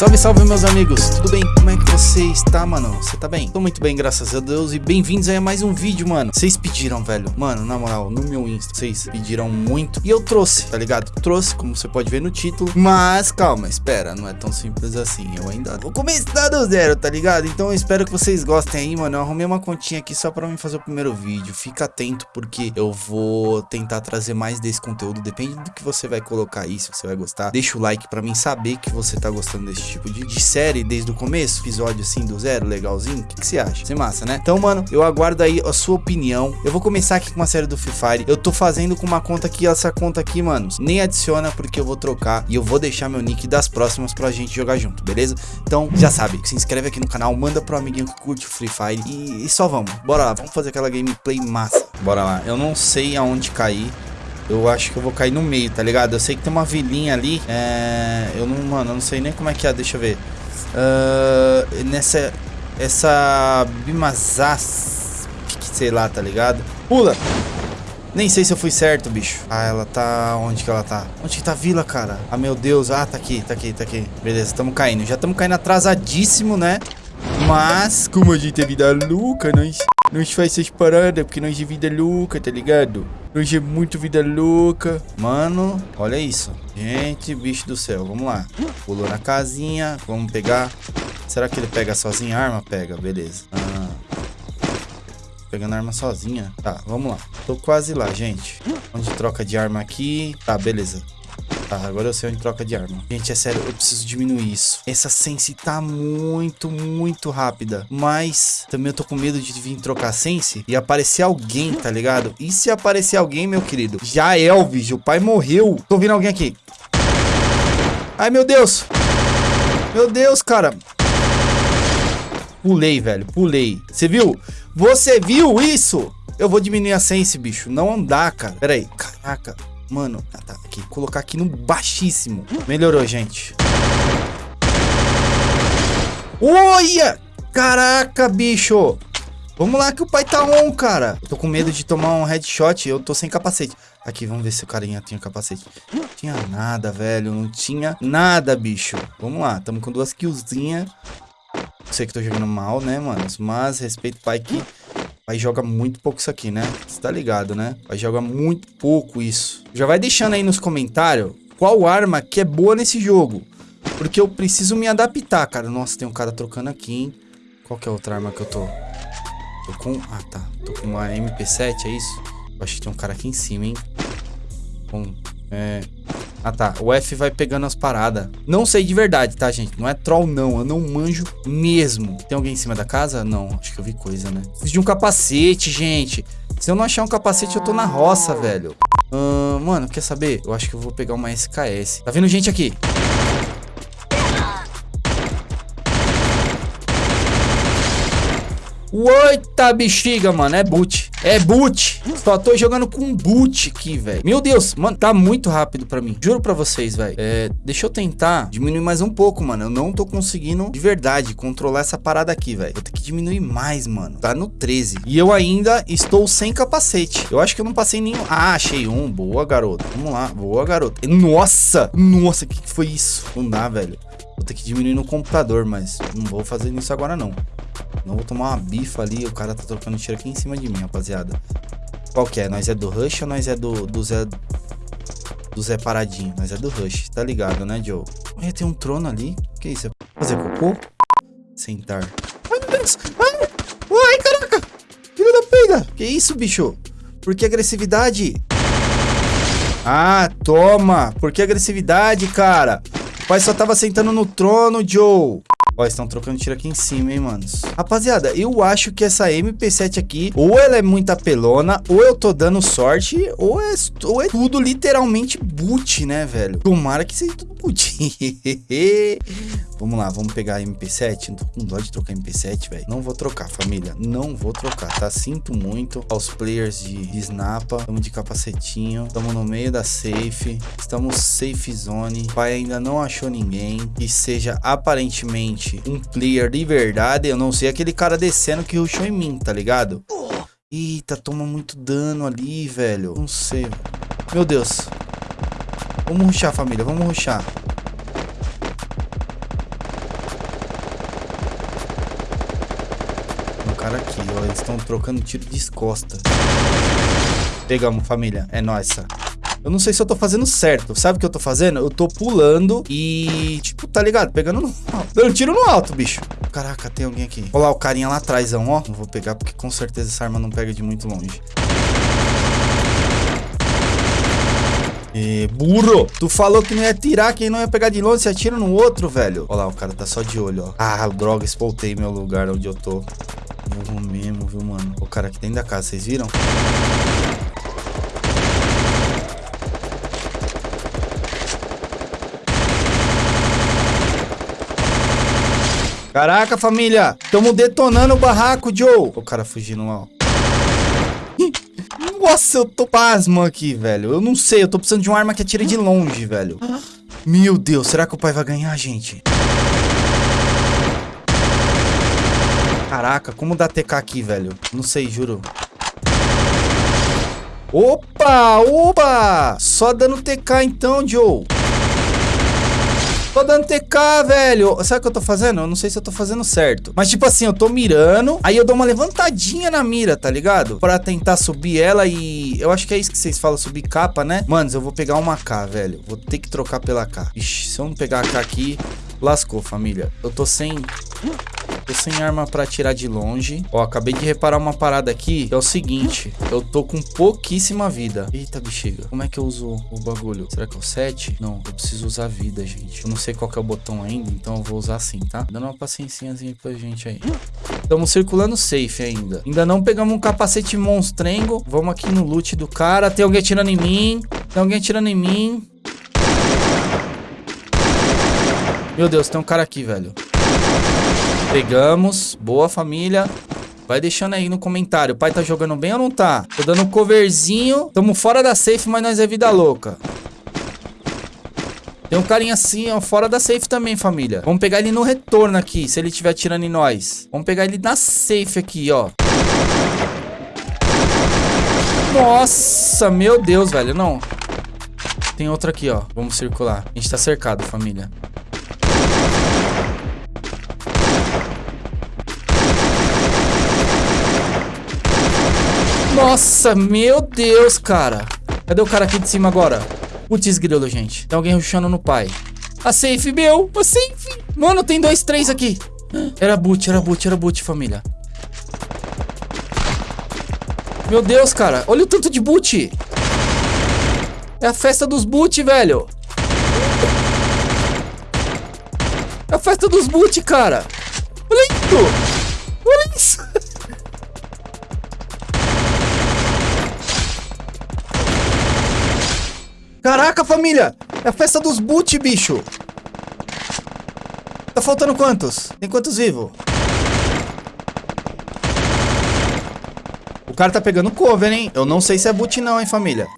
Salve, salve meus amigos, tudo bem? Como é que você está, mano? Você tá bem? Tô muito bem, graças a Deus. E bem-vindos a mais um vídeo, mano. Vocês pediram, velho, mano, na moral, no meu Insta, vocês pediram muito. E eu trouxe, tá ligado? Trouxe, como você pode ver no título. Mas, calma, espera, não é tão simples assim. Eu ainda vou começar do zero, tá ligado? Então eu espero que vocês gostem aí, mano. Eu arrumei uma continha aqui só pra mim fazer o primeiro vídeo. Fica atento porque eu vou tentar trazer mais desse conteúdo. Depende do que você vai colocar aí, se você vai gostar. Deixa o like pra mim saber que você tá gostando desse tipo de, de série desde o começo, episódio assim do zero, legalzinho. O que, que você acha? Você massa, né? Então, mano, eu aguardo aí a sua opinião. Eu vou começar aqui com uma série do Free Fire. Eu tô fazendo com uma conta aqui, essa conta aqui, mano, nem adiciona porque eu vou trocar e eu vou deixar meu nick das próximas pra gente jogar junto, beleza? Então, já sabe, se inscreve aqui no canal, manda pro amiguinho que curte o Free Fire e, e só vamos. Bora lá, vamos fazer aquela gameplay massa. Bora lá. Eu não sei aonde cair. Eu acho que eu vou cair no meio, tá ligado? Eu sei que tem uma vilinha ali. É... Eu não, mano, eu não sei nem como é que é. Deixa eu ver. Uh, nessa... Essa... Bimazas... Sei lá, tá ligado? Pula! Nem sei se eu fui certo, bicho. Ah, ela tá... Onde que ela tá? Onde que tá a vila, cara? Ah, meu Deus. Ah, tá aqui, tá aqui, tá aqui. Beleza, tamo caindo. Já tamo caindo atrasadíssimo, né? Mas, como a gente é vida louca, nós... Nós faz essas paradas porque nós é vida louca, tá ligado? Nós é muito vida louca. Mano, olha isso. Gente, bicho do céu. Vamos lá. Pulou na casinha. Vamos pegar. Será que ele pega sozinho a arma? Pega, beleza. Ah. Pegando a arma sozinha. Tá, vamos lá. Tô quase lá, gente. Onde troca de arma aqui. Tá, beleza. Tá, agora eu sei onde troca de arma. Gente, é sério, eu preciso diminuir isso. Essa sense tá muito, muito rápida. Mas também eu tô com medo de vir trocar sense e aparecer alguém, tá ligado? E se aparecer alguém, meu querido? Já é, Elvis, o pai morreu. Tô ouvindo alguém aqui. Ai, meu Deus. Meu Deus, cara. Pulei, velho, pulei. Você viu? Você viu isso? Eu vou diminuir a sense, bicho. Não andar, cara. Pera aí. Caraca. Mano, ah, tá aqui. Colocar aqui no baixíssimo. Melhorou, gente. Olha! Caraca, bicho! Vamos lá que o pai tá on, cara. Eu tô com medo de tomar um headshot. Eu tô sem capacete. Aqui, vamos ver se o carinha tinha capacete. Não tinha nada, velho. Não tinha nada, bicho. Vamos lá. Tamo com duas killzinhas. Sei que tô jogando mal, né, mano? Mas respeito o pai que Pai joga muito pouco isso aqui, né? Você tá ligado, né? Pai joga muito pouco isso. Já vai deixando aí nos comentários qual arma que é boa nesse jogo. Porque eu preciso me adaptar, cara. Nossa, tem um cara trocando aqui, hein? Qual que é a outra arma que eu tô? Tô com... Ah, tá. Tô com uma MP7, é isso? Eu acho que tem um cara aqui em cima, hein? Com... É... Ah, tá. O F vai pegando as paradas. Não sei de verdade, tá, gente? Não é troll, não. Eu não manjo mesmo. Tem alguém em cima da casa? Não. Acho que eu vi coisa, né? Preciso de um capacete, gente. Se eu não achar um capacete, eu tô na roça, velho. Uh, mano, quer saber? Eu acho que eu vou pegar uma SKS. Tá vindo gente aqui. Oita bexiga, mano. É boot. É boot. Só tô jogando com boot aqui, velho. Meu Deus, mano, tá muito rápido pra mim. Juro pra vocês, velho. É, deixa eu tentar diminuir mais um pouco, mano. Eu não tô conseguindo, de verdade, controlar essa parada aqui, velho. Vou ter que diminuir mais, mano. Tá no 13. E eu ainda estou sem capacete. Eu acho que eu não passei nenhum. Ah, achei um. Boa, garoto. Vamos lá. Boa, garoto. Nossa! Nossa, o que, que foi isso? Não dá, velho. Vou ter que diminuir no computador, mas não vou fazer isso agora, não. Não vou tomar uma bifa ali. O cara tá trocando tiro aqui em cima de mim, rapaziada. Qual que é? Nós é do Rush ou nós é do, do Zé... Do Zé Paradinho? Nós é do Rush, tá ligado, né, Joe? Olha, tem um trono ali. Que isso? É fazer cocô? Sentar. Ai, meu Deus! Ai, ai caraca! Filho da pega! Que isso, bicho? Por que agressividade? Ah, toma! Por que agressividade, cara? O pai só tava sentando no trono, Joe. Ó, estão trocando tiro aqui em cima, hein, manos. Rapaziada, eu acho que essa MP7 aqui, ou ela é muito apelona, ou eu tô dando sorte, ou é, ou é tudo literalmente boot, né, velho? Tomara que seja tudo boot. vamos lá, vamos pegar a MP7. Não tô com dó de trocar MP7, velho. Não vou trocar, família. Não vou trocar, tá? Sinto muito aos players de, de Snapa. Estamos de capacetinho. Estamos no meio da safe. Estamos safe zone. O pai ainda não achou ninguém que seja aparentemente um player de verdade, eu não sei aquele cara descendo que rushou em mim, tá ligado? Eita, toma muito dano ali, velho. Não sei. Meu Deus. Vamos rushar, família. Vamos rushar. Um cara aqui, ó. Eles estão trocando tiro de costas. Pegamos, família. É nossa. Eu não sei se eu tô fazendo certo. Sabe o que eu tô fazendo? Eu tô pulando e, tipo, tá ligado? Pegando no. Dando tiro no alto, bicho. Caraca, tem alguém aqui. Olha lá o carinha lá atrás, ó. Não vou pegar porque com certeza essa arma não pega de muito longe. E burro! Tu falou que não ia tirar, quem não ia pegar de longe, você atira no outro, velho. Olha lá, o cara tá só de olho, ó. Ah, droga, espoltei meu lugar onde eu tô. Burro mesmo, viu, mano? O cara aqui dentro da casa, vocês viram? Caraca, família. Tamo detonando o barraco, Joe. O cara fugindo lá, ó. Nossa, eu tô pasmo aqui, velho. Eu não sei, eu tô precisando de uma arma que atira de longe, velho. Meu Deus, será que o pai vai ganhar, gente? Caraca, como dá TK aqui, velho? Não sei, juro. Opa, opa! Só dando TK então, Joe. Tô dando TK, velho. Sabe o que eu tô fazendo? Eu não sei se eu tô fazendo certo. Mas, tipo assim, eu tô mirando. Aí eu dou uma levantadinha na mira, tá ligado? Pra tentar subir ela e... Eu acho que é isso que vocês falam, subir capa, né? Manos, eu vou pegar uma K, velho. Vou ter que trocar pela K. Ixi, se eu não pegar a K aqui... Lascou, família. Eu tô sem... Tô sem arma pra atirar de longe. Ó, acabei de reparar uma parada aqui. É o seguinte. Eu tô com pouquíssima vida. Eita, bexiga. Como é que eu uso o bagulho? Será que é o 7? Não, eu preciso usar vida, gente. Eu não sei qual é o botão ainda, então eu vou usar assim, tá? Dando uma paciênciazinha pra gente aí. Estamos circulando safe ainda. Ainda não pegamos um capacete monstrengo. Vamos aqui no loot do cara. Tem alguém atirando em mim. Tem alguém atirando em mim. Meu Deus, tem um cara aqui, velho. Pegamos. Boa, família. Vai deixando aí no comentário. O pai tá jogando bem ou não tá? Tô dando um coverzinho. Tamo fora da safe, mas nós é vida louca. Tem um carinha assim, ó, fora da safe também, família. Vamos pegar ele no retorno aqui, se ele estiver atirando em nós. Vamos pegar ele na safe aqui, ó. Nossa, meu Deus, velho. Não. Tem outro aqui, ó. Vamos circular. A gente tá cercado, família. Nossa, meu Deus, cara. Cadê o cara aqui de cima agora? Putz, grilo, gente. Tem alguém rushando no pai. A safe, meu. A safe. Mano, tem dois, três aqui. Era boot, era boot, era boot, família. Meu Deus, cara. Olha o tanto de boot. É a festa dos boot, velho. É a festa dos boot, cara. Olha isso. Olha isso. Caraca, família! É a festa dos boot, bicho! Tá faltando quantos? Tem quantos vivos? O cara tá pegando cover, hein? Eu não sei se é boot não, hein, família?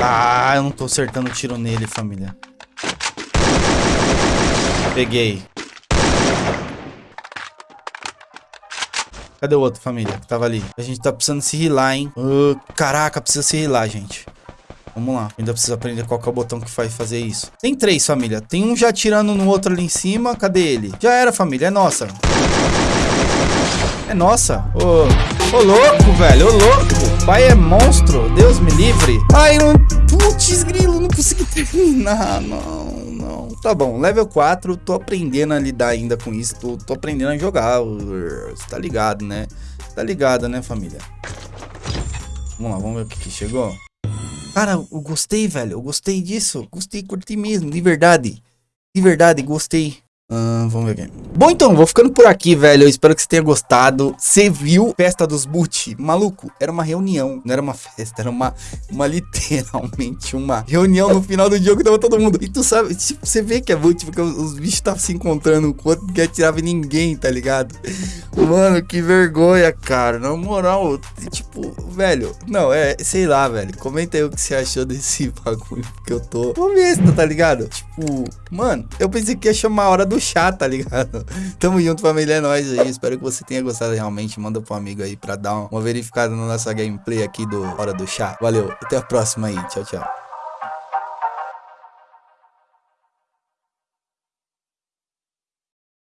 Ah, eu não tô acertando tiro nele, família. Peguei. Cadê o outro, família? Que tava ali. A gente tá precisando se rilar, hein? Uh, caraca, precisa se rilar, gente. Vamos lá. Ainda preciso aprender qual é o botão que faz fazer isso. Tem três, família. Tem um já atirando no outro ali em cima. Cadê ele? Já era, família. É nossa. É nossa. Ô, ô louco, velho. Ô louco. Pai é monstro. Deus me livre. Ai, não... Putz, grilo. Não consegui terminar, não tá bom, level 4, tô aprendendo a lidar ainda com isso, tô, tô aprendendo a jogar, você tá ligado, né? Tá ligado, né, família? Vamos lá, vamos ver o que, que chegou. Cara, eu gostei, velho, eu gostei disso, gostei, curti mesmo, de verdade. De verdade, gostei. Uh, vamos ver aqui. Bom, então, vou ficando por aqui, velho. Eu espero que você tenha gostado. Você viu Festa dos Boot? Maluco, era uma reunião. Não era uma festa, era uma, uma literalmente uma reunião no final do jogo. Tava todo mundo. E tu sabe, tipo, você vê que é Boot, porque os, os bichos estavam se encontrando enquanto que atirava em ninguém, tá ligado? Mano, que vergonha, cara. Na moral, tipo, velho. Não, é, sei lá, velho. Comenta aí o que você achou desse bagulho que eu tô. Vamos ver tá ligado? Tipo, mano, eu pensei que ia chamar a hora do chá, tá ligado? Tamo junto, família, é nóis aí. Espero que você tenha gostado realmente. Manda pro amigo aí pra dar uma verificada na nossa gameplay aqui do Hora do Chá. Valeu, até a próxima aí. Tchau, tchau.